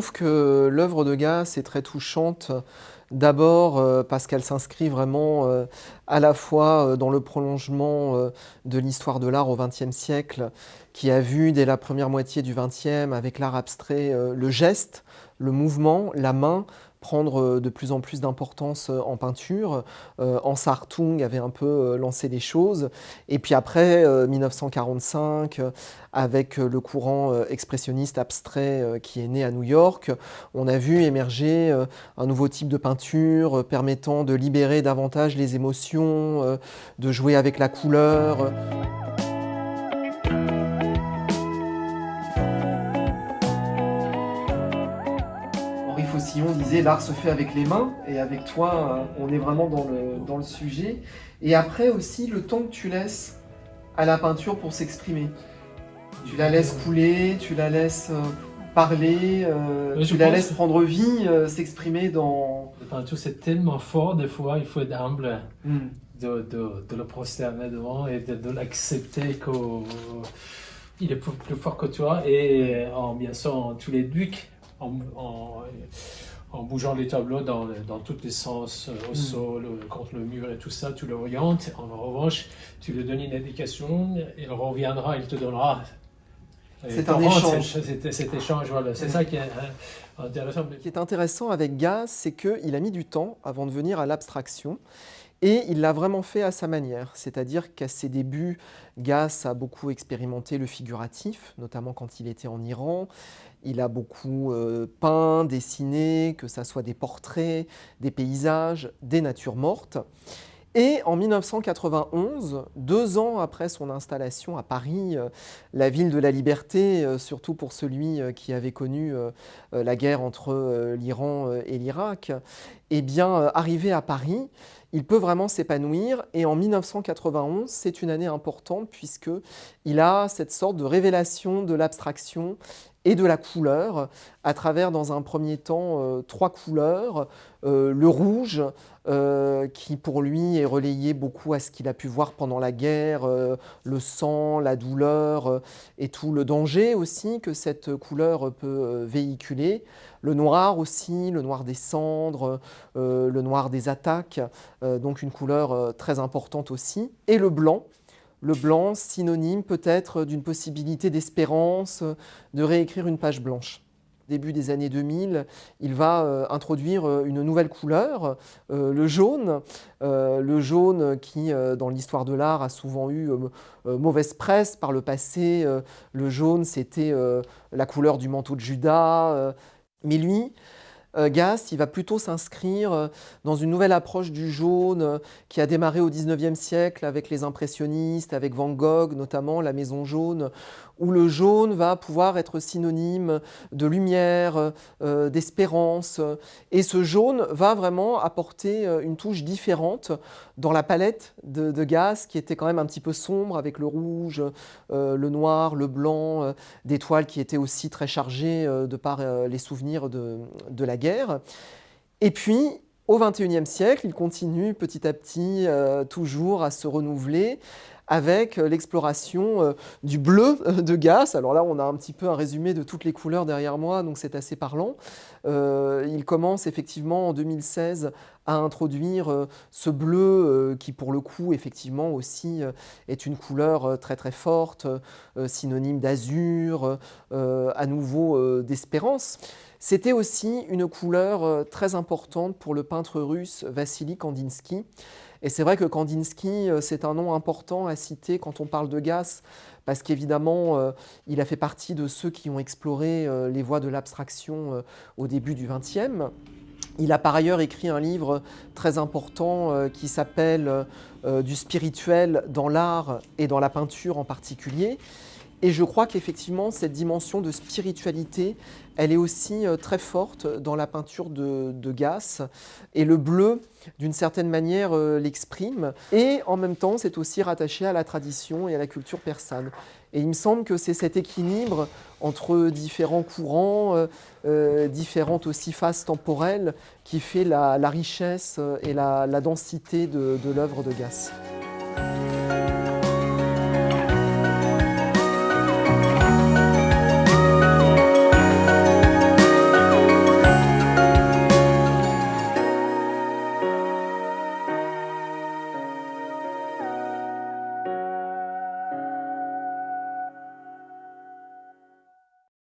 trouve que l'œuvre de Gass est très touchante, d'abord euh, parce qu'elle s'inscrit vraiment euh, à la fois euh, dans le prolongement de l'histoire de l'art au XXe siècle, qui a vu dès la première moitié du XXe, avec l'art abstrait, le geste, le mouvement, la main, prendre euh, de plus en plus d'importance euh, en peinture. Euh, Sartung avait un peu lancé les choses. Et puis après, 1945, avec le courant expressionniste abstrait qui est né à New York, on a vu émerger un nouveau type de peinture permettant de libérer davantage les émotions, de jouer avec la couleur. On disait l'art se fait avec les mains, et avec toi, euh, on est vraiment dans le, dans le sujet. Et après aussi, le temps que tu laisses à la peinture pour s'exprimer. Tu la laisses couler, tu la laisses euh, parler, euh, tu la laisses prendre vie, s'exprimer dans... La peinture, c'est tellement fort, des fois, il faut être humble. Hmm. De, de, de, le prosterner devant et de, l'accepter qu'il est plus, fort que toi et en bien sûr tous les ducs en, en bougeant les tableaux dans, dans tous les sens, euh, au hmm. sol, euh, contre le mur et tout ça, tu l'orientes. En revanche, tu lui donnes une indication, il reviendra, il te donnera. C'est un échange. Cet échange, voilà. C'est hmm. ça qui est hein, intéressant. Ce qui est intéressant avec Gaz, c'est qu'il a mis du temps avant de venir à l'abstraction. Et il l'a vraiment fait à sa manière, c'est-à-dire qu'à ses débuts, Gass a beaucoup expérimenté le figuratif, notamment quand il était en Iran. Il a beaucoup euh, peint, dessiné, que ce soit des portraits, des paysages, des natures mortes. Et en 1991, deux ans après son installation à Paris, euh, la ville de la liberté, euh, surtout pour celui qui avait connu la guerre entre l'Iran et l'Irak, eh bien, arrivé à Paris, il peut vraiment s'épanouir. Et en 1991, c'est une année importante puisqu'il a cette sorte de révélation de l'abstraction et de la couleur, à travers dans un premier temps euh, trois couleurs. Euh, le rouge, euh, qui pour lui est relayé beaucoup à ce qu'il a pu voir pendant la guerre, le sang, la douleur et tout le danger aussi que cette couleur peut véhiculer. Le noir aussi, le noir des cendres, le noir des attaques, donc une couleur très importante aussi. Et le blanc, le blanc, synonyme peut-être d'une possibilité d'espérance, de réécrire une page blanche. Début des années 2000, il va euh, introduire euh, une nouvelle couleur, euh, le jaune, le jaune qui, dans l'histoire de l'art, a souvent eu mauvaise presse par le passé. le jaune, c'était la couleur du manteau de Judas. mais lui, euh, Gass, il va plutôt s'inscrire euh, dans une nouvelle approche du jaune euh, qui a démarré au 19e siècle avec les impressionnistes, avec Van Gogh notamment, la maison jaune, où le jaune va pouvoir être synonyme de lumière, d'espérance. Et ce jaune va vraiment apporter une touche différente dans la palette de, de Gass, qui était quand même un petit peu sombre avec le rouge, le noir, le blanc, des toiles qui étaient aussi très chargées de par les souvenirs de, de la guerre. Et puis, au XXIe siècle, il continue petit à petit euh, toujours à se renouveler avec euh, l'exploration euh, du bleu de Gass. Alors là, on a un petit peu un résumé de toutes les couleurs derrière moi, donc c'est assez parlant. il commence effectivement en 2016 à introduire ce bleu qui, pour le coup, effectivement aussi est une couleur très très forte, synonyme d'azur, à nouveau d'espérance. C'était aussi une couleur euh, très importante pour le peintre russe Vassili Kandinsky. Et c'est vrai que Kandinsky, euh, c'est un nom important à citer quand on parle de Gass, parce qu'évidemment, euh, il a fait partie de ceux qui ont exploré les voies de l'abstraction au début du XXe. Il a par ailleurs écrit un livre très important qui s'appelle Du spirituel dans l'art et dans la peinture en particulier. Et je crois qu'effectivement, cette dimension de spiritualité, elle est aussi euh, très forte dans la peinture de, de Gass. Et le bleu, d'une certaine manière, euh, l'exprime. Et en même temps, c'est aussi rattaché à la tradition et à la culture persane. Et il me semble que c'est cet équilibre entre différents courants, euh, différentes aussi phases temporelles, qui fait la, richesse et la, densité de, de l'œuvre de Gass.